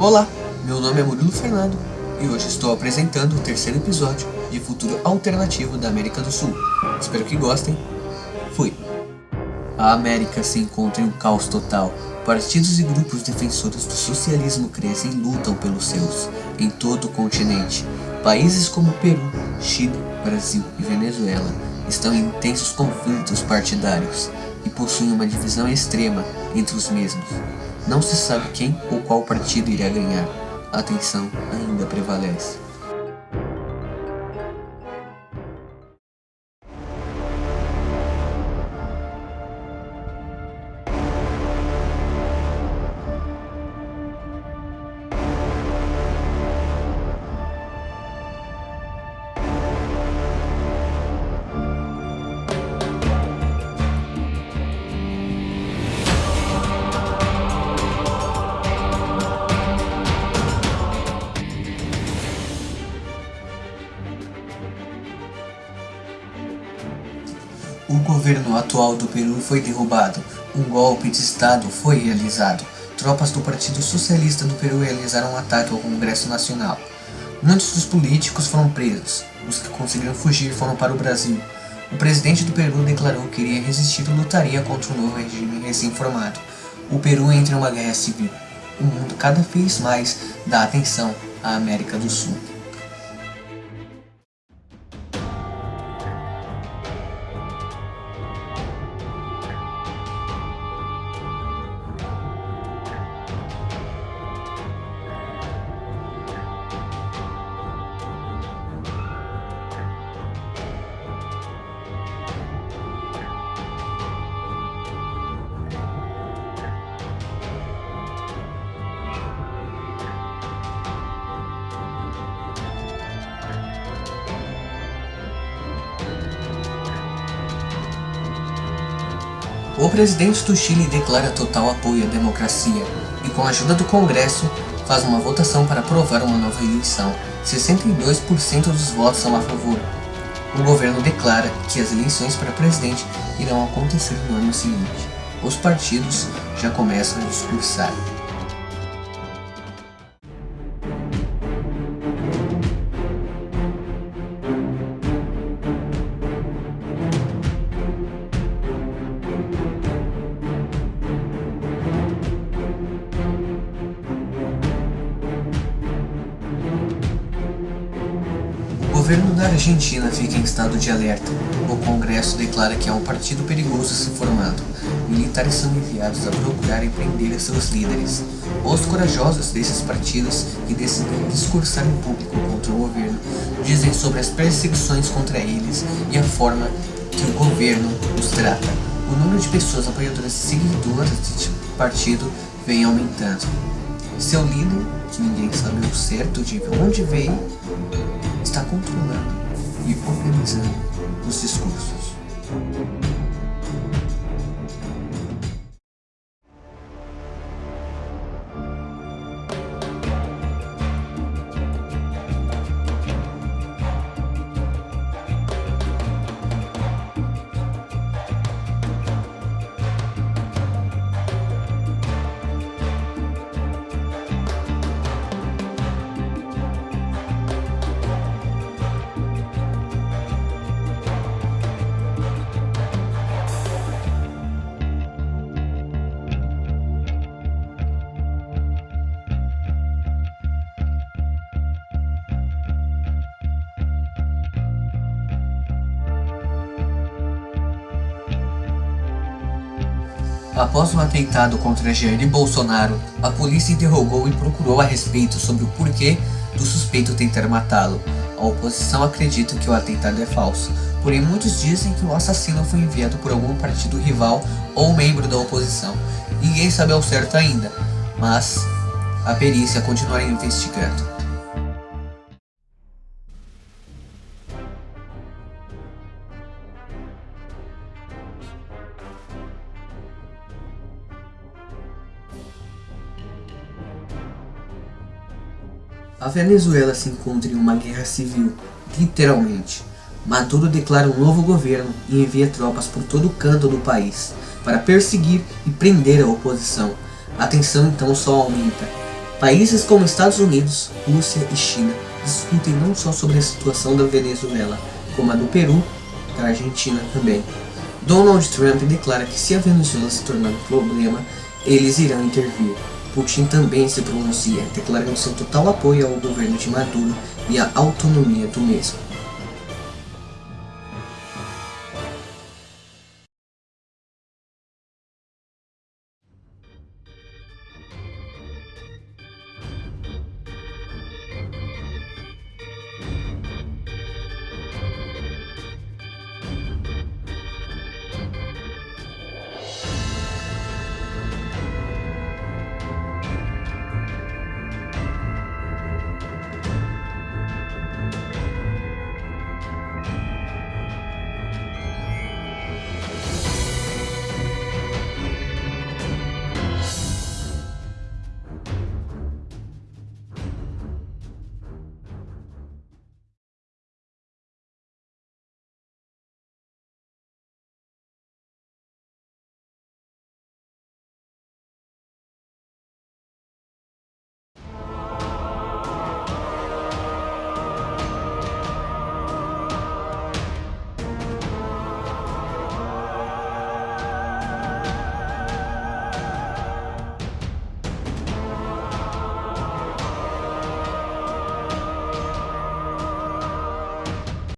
Olá, meu nome é Murilo Fernando e hoje estou apresentando o terceiro episódio de Futuro Alternativo da América do Sul. Espero que gostem. Fui! A América se encontra em um caos total. Partidos e grupos defensores do socialismo crescem e lutam pelos seus, em todo o continente. Países como Peru, Chile, Brasil e Venezuela estão em intensos conflitos partidários e possuem uma divisão extrema entre os mesmos. Não se sabe quem ou qual partido irá ganhar. A tensão ainda prevalece. Governo atual do Peru foi derrubado, um golpe de estado foi realizado, tropas do Partido Socialista do Peru realizaram um ataque ao Congresso Nacional. Muitos dos políticos foram presos, os que conseguiram fugir foram para o Brasil. O presidente do Peru declarou que iria resistir e lutaria contra o novo regime recém-formado. O Peru entra em uma guerra civil. O mundo cada vez mais dá atenção à América do Sul. O presidente do Chile declara total apoio à democracia e com a ajuda do Congresso faz uma votação para aprovar uma nova eleição. 62% dos votos são a favor. O governo declara que as eleições para presidente irão acontecer no ano seguinte. Os partidos já começam a discursar. Governo da Argentina fica em estado de alerta. O Congresso declara que há um partido perigoso se formando. Militares são enviados a procurar e prender seus líderes. Os corajosos desses partidos que decidem discursar em público contra o governo dizem sobre as perseguições contra eles e a forma que o governo os trata. O número de pessoas apoiadoras e seguidoras deste partido vem aumentando. Seu líder, que ninguém sabe o certo de onde veio, está controlando e organizando os discursos. Após o atentado contra Jair Bolsonaro, a polícia interrogou e procurou a respeito sobre o porquê do suspeito tentar matá-lo. A oposição acredita que o atentado é falso, porém muitos dizem que o assassino foi enviado por algum partido rival ou membro da oposição. Ninguém sabe ao certo ainda, mas a perícia continuará investigando. A Venezuela se encontra em uma guerra civil, literalmente. Maduro declara um novo governo e envia tropas por todo o canto do país para perseguir e prender a oposição. A tensão então só aumenta. Países como Estados Unidos, Rússia e China discutem não só sobre a situação da Venezuela, como a do Peru e da Argentina também. Donald Trump declara que se a Venezuela se tornar um problema, eles irão intervir. Putin também se pronuncia, declarando seu total apoio ao governo de Maduro e à autonomia do mesmo.